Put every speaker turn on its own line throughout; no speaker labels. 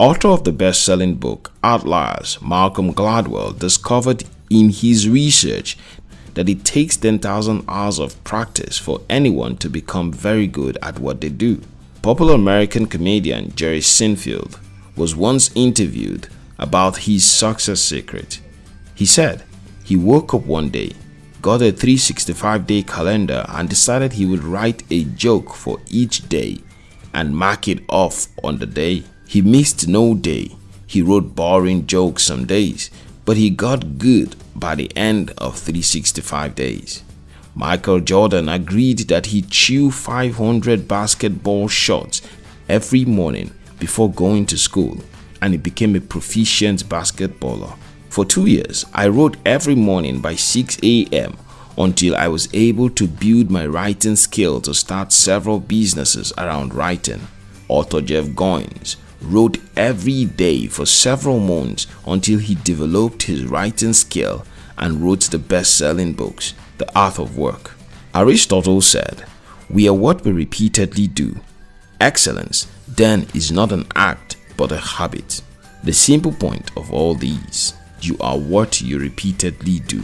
Author of the best-selling book Outliers, Malcolm Gladwell discovered in his research that it takes 10,000 hours of practice for anyone to become very good at what they do. Popular American comedian Jerry Seinfeld was once interviewed about his success secret. He said he woke up one day, got a 365 day calendar and decided he would write a joke for each day and mark it off on the day. He missed no day. He wrote boring jokes some days, but he got good by the end of 365 days. Michael Jordan agreed that he chew 500 basketball shots every morning before going to school and he became a proficient basketballer. For two years, I wrote every morning by 6 a.m. until I was able to build my writing skill to start several businesses around writing. Author Jeff Goins wrote every day for several months until he developed his writing skill and wrote the best-selling books, The Art of Work. Aristotle said, We are what we repeatedly do. Excellence, then, is not an act but a habit. The simple point of all these, you are what you repeatedly do.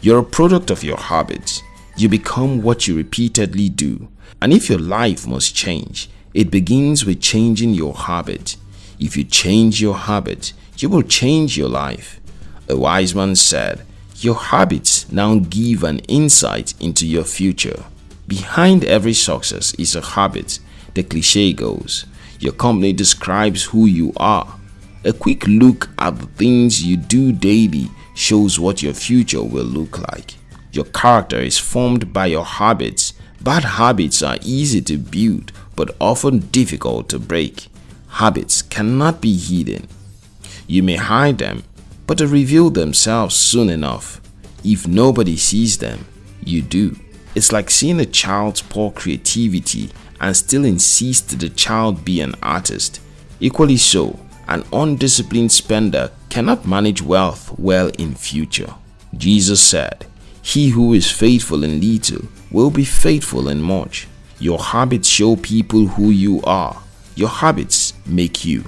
You're a product of your habits. You become what you repeatedly do. And if your life must change, it begins with changing your habit. If you change your habit, you will change your life. A wise man said, your habits now give an insight into your future. Behind every success is a habit, the cliche goes. Your company describes who you are. A quick look at the things you do daily shows what your future will look like. Your character is formed by your habits. Bad habits are easy to build but often difficult to break. Habits cannot be hidden. You may hide them but they reveal themselves soon enough. If nobody sees them, you do. It's like seeing a child's poor creativity and still insist the child be an artist. Equally so, an undisciplined spender cannot manage wealth well in future. Jesus said, He who is faithful in little will be faithful in much. Your habits show people who you are. Your habits make you.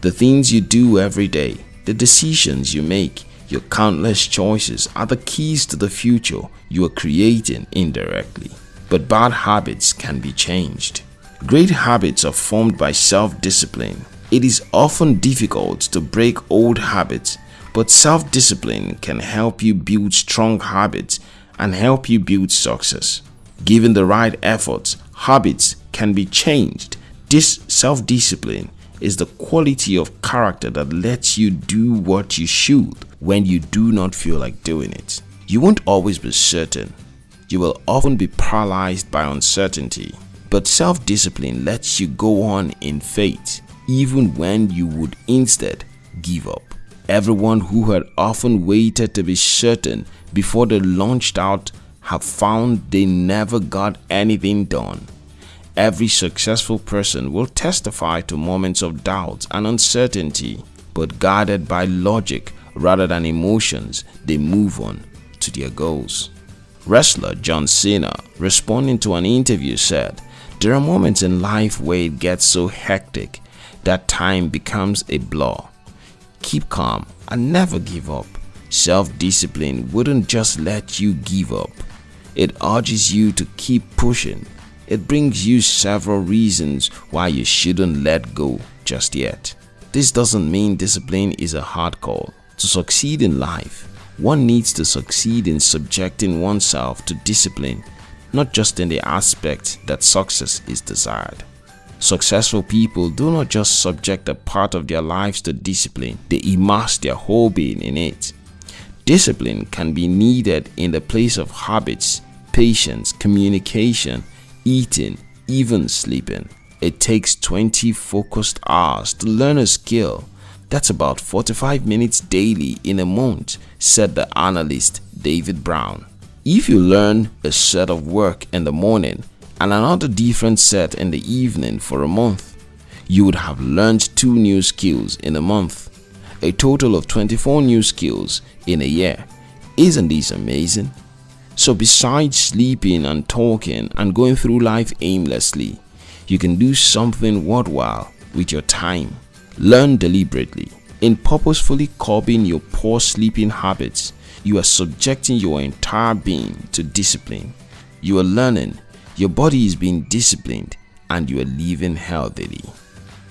The things you do every day the decisions you make, your countless choices are the keys to the future you are creating indirectly. But bad habits can be changed. Great habits are formed by self-discipline. It is often difficult to break old habits, but self-discipline can help you build strong habits and help you build success. Given the right efforts, habits can be changed. This self-discipline is the quality of character that lets you do what you should when you do not feel like doing it. You won't always be certain. You will often be paralyzed by uncertainty. But self-discipline lets you go on in faith even when you would instead give up. Everyone who had often waited to be certain before they launched out have found they never got anything done. Every successful person will testify to moments of doubt and uncertainty, but guided by logic rather than emotions, they move on to their goals. Wrestler John Cena, responding to an interview said, There are moments in life where it gets so hectic that time becomes a blur. Keep calm and never give up. Self-discipline wouldn't just let you give up. It urges you to keep pushing it brings you several reasons why you shouldn't let go just yet. This doesn't mean discipline is a hard call. To succeed in life, one needs to succeed in subjecting oneself to discipline, not just in the aspect that success is desired. Successful people do not just subject a part of their lives to discipline, they immerse their whole being in it. Discipline can be needed in the place of habits, patience, communication, eating, even sleeping. It takes 20 focused hours to learn a skill. That's about 45 minutes daily in a month, said the analyst David Brown. If you learn a set of work in the morning and another different set in the evening for a month, you would have learned two new skills in a month, a total of 24 new skills in a year. Isn't this amazing? So besides sleeping and talking and going through life aimlessly, you can do something worthwhile with your time. Learn deliberately. In purposefully curbing your poor sleeping habits, you are subjecting your entire being to discipline. You are learning, your body is being disciplined, and you are living healthily.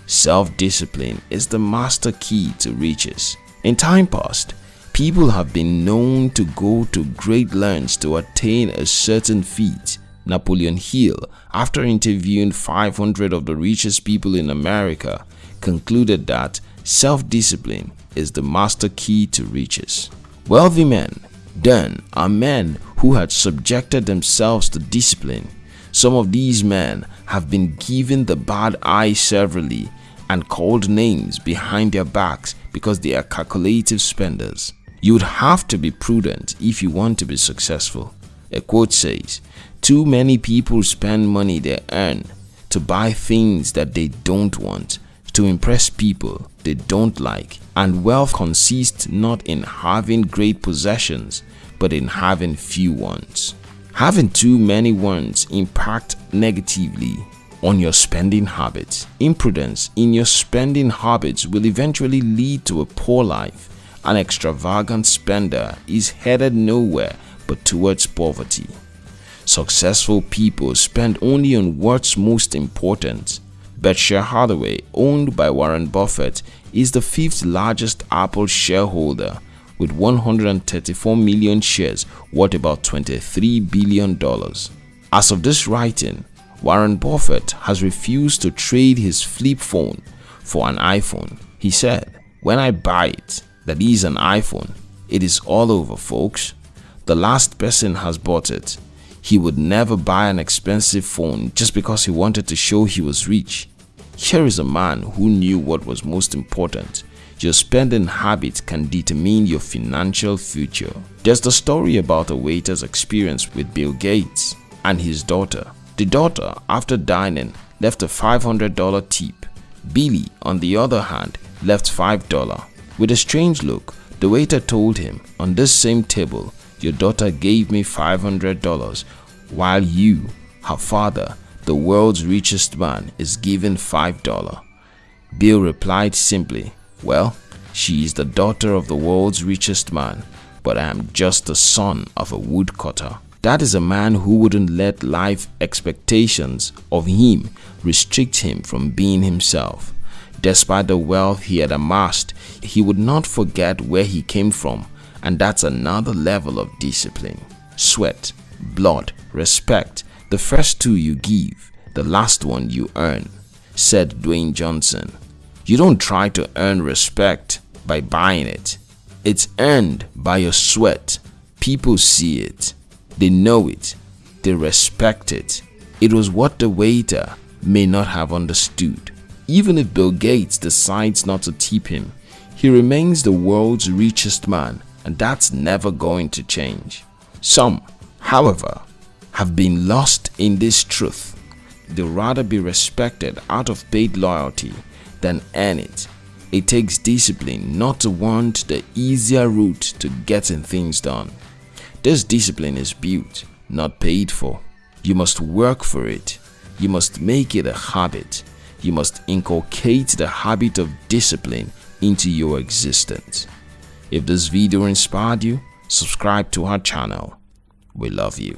Self-discipline is the master key to riches. In time past, people have been known to go to great lengths to attain a certain feat. Napoleon Hill, after interviewing 500 of the richest people in America, concluded that self-discipline is the master key to riches. Wealthy men, then, are men who had subjected themselves to discipline. Some of these men have been given the bad eye severally and called names behind their backs because they are calculative spenders. You would have to be prudent if you want to be successful. A quote says, Too many people spend money they earn to buy things that they don't want, to impress people they don't like, and wealth consists not in having great possessions, but in having few ones. Having too many ones impact negatively on your spending habits. Imprudence in your spending habits will eventually lead to a poor life. An extravagant spender is headed nowhere but towards poverty. Successful people spend only on what's most important. Berkshire Hathaway, owned by Warren Buffett, is the fifth largest Apple shareholder with 134 million shares worth about $23 billion. As of this writing, Warren Buffett has refused to trade his flip phone for an iPhone. He said, when I buy it, that is an iPhone, it is all over folks. The last person has bought it. He would never buy an expensive phone just because he wanted to show he was rich. Here is a man who knew what was most important. Your spending habits can determine your financial future. There's the story about a waiter's experience with Bill Gates and his daughter. The daughter, after dining, left a $500 tip. Billy, on the other hand, left $5. With a strange look, the waiter told him, on this same table, your daughter gave me $500 while you, her father, the world's richest man, is given $5. Bill replied simply, well, she is the daughter of the world's richest man, but I am just the son of a woodcutter. That is a man who wouldn't let life expectations of him restrict him from being himself. Despite the wealth he had amassed, he would not forget where he came from and that's another level of discipline. Sweat, blood, respect, the first two you give, the last one you earn, said Dwayne Johnson. You don't try to earn respect by buying it. It's earned by your sweat. People see it. They know it. They respect it. It was what the waiter may not have understood. Even if Bill Gates decides not to tip him, he remains the world's richest man and that's never going to change. Some, however, have been lost in this truth. They'd rather be respected out of paid loyalty than earn it. It takes discipline not to want the easier route to getting things done. This discipline is built, not paid for. You must work for it. You must make it a habit. You must inculcate the habit of discipline into your existence. If this video inspired you, subscribe to our channel. We love you.